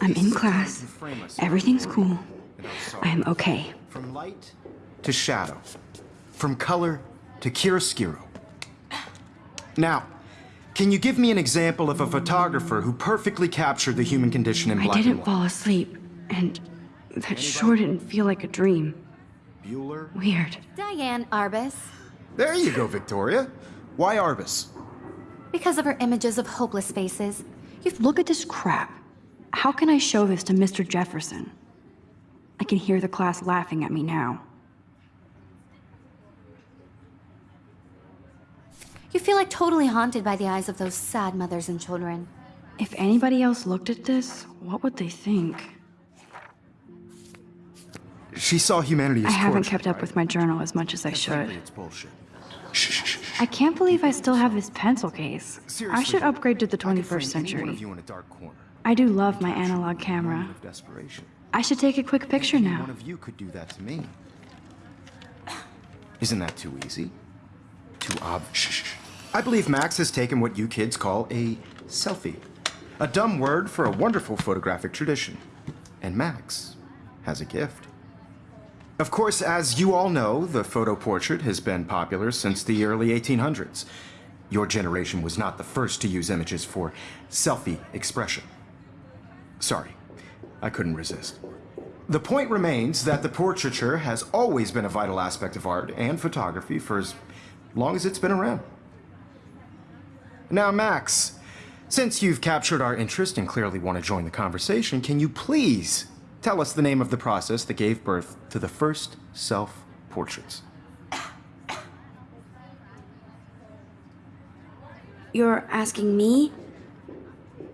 I'm in class. Everything's cool. I am okay. From light to shadow. From color to chiaroscuro. Now, can you give me an example of a photographer who perfectly captured the human condition in black and didn't white? fall asleep, and that sure didn't feel like a dream. Bueller? Weird. Diane Arbus. There you go, Victoria. Why Arbus? Because of her images of hopeless faces. You look at this crap. How can I show this to Mr. Jefferson? I can hear the class laughing at me now. You feel like totally haunted by the eyes of those sad mothers and children. If anybody else looked at this, what would they think? She saw humanity as I haven't kept up right? with my journal as much as I Frankly, should. it's bullshit. Shh, shh, shh, shh. I can't believe I still have this pencil case. I should upgrade to the I could 21st frame any one century. Of you in a dark corner. I do love my analog camera. I should take a quick picture now. One of you could do that to me. Isn't that too easy? Too obvious? I believe Max has taken what you kids call a selfie. A dumb word for a wonderful photographic tradition. And Max has a gift. Of course, as you all know, the photo portrait has been popular since the early 1800s. Your generation was not the first to use images for selfie expression. Sorry, I couldn't resist. The point remains that the portraiture has always been a vital aspect of art and photography for as long as it's been around. Now, Max, since you've captured our interest and clearly want to join the conversation, can you please tell us the name of the process that gave birth to the first self portraits? You're asking me?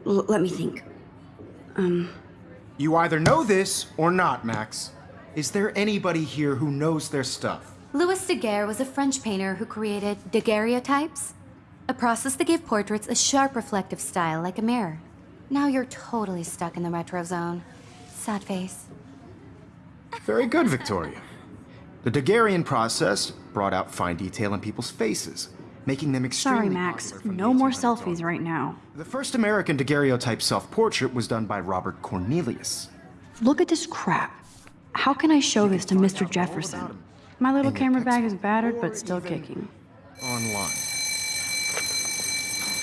L- let me think. Um. You either know this or not, Max. Is there anybody here who knows their stuff? Louis Daguerre was a French painter who created daguerreotypes, a process that gave portraits a sharp reflective style like a mirror. Now you're totally stuck in the retro zone. Sad face. Very good, Victoria. The Daguerrean process brought out fine detail in people's faces, making them extremely Sorry, Max. No more selfies on. right now. The first American daguerreotype self-portrait was done by Robert Cornelius. Look at this crap. How can I show this to Mr. Jefferson? My little camera bag is battered, but still kicking. online.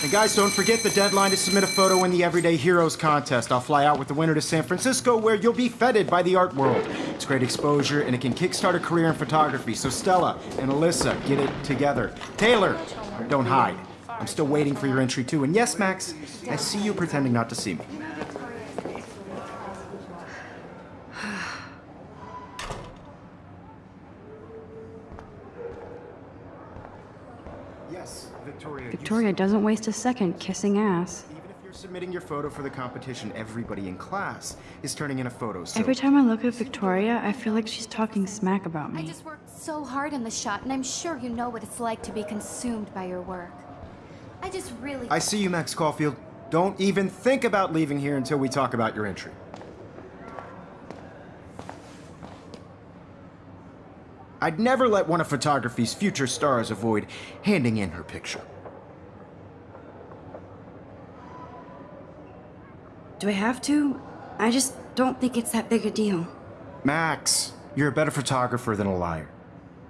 And guys, don't forget the deadline to submit a photo in the Everyday Heroes contest. I'll fly out with the winner to San Francisco where you'll be feted by the art world. It's great exposure and it can kickstart a career in photography. So Stella and Alyssa, get it together. Taylor, don't hide. I'm still waiting for your entry too. And yes, Max, I see you pretending not to see me. Yes, Victoria. Victoria doesn't waste a second kissing ass. Even if you're submitting your photo for the competition, everybody in class is turning in a photo. So Every time I look at Victoria, I feel like she's talking smack about me. I me. just worked so hard in the shot, and I'm sure you know what it's like to be consumed by your work. I just really. I see you, Max Caulfield. Don't even think about leaving here until we talk about your entry. I'd never let one of photography's future stars avoid handing in her picture. Do I have to? I just don't think it's that big a deal. Max, you're a better photographer than a liar.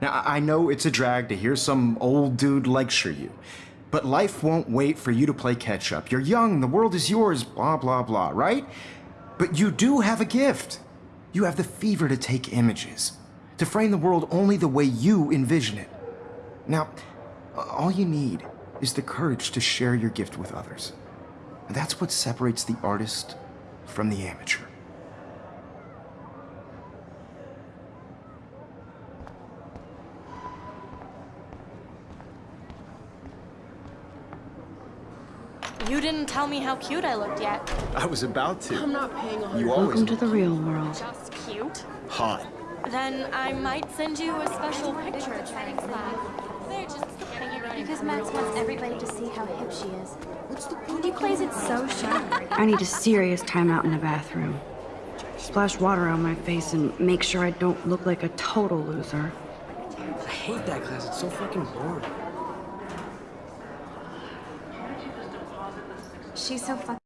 Now, I know it's a drag to hear some old dude lecture you, but life won't wait for you to play catch up. You're young, the world is yours, blah, blah, blah, right? But you do have a gift. You have the fever to take images, to frame the world only the way you envision it. Now, all you need is the courage to share your gift with others. And that's what separates the artist from the amateur. You didn't tell me how cute I looked yet. I was about to. I'm not paying a You always Welcome to the real world. Just cute? hot. Then I might send you a special picture. They're just getting you ready. Because Max wants everybody to see how hip she is. And he plays it so sharp. I need a serious timeout in the bathroom. Splash water on my face and make sure I don't look like a total loser. I hate that class. It's so fucking boring. She's so fucking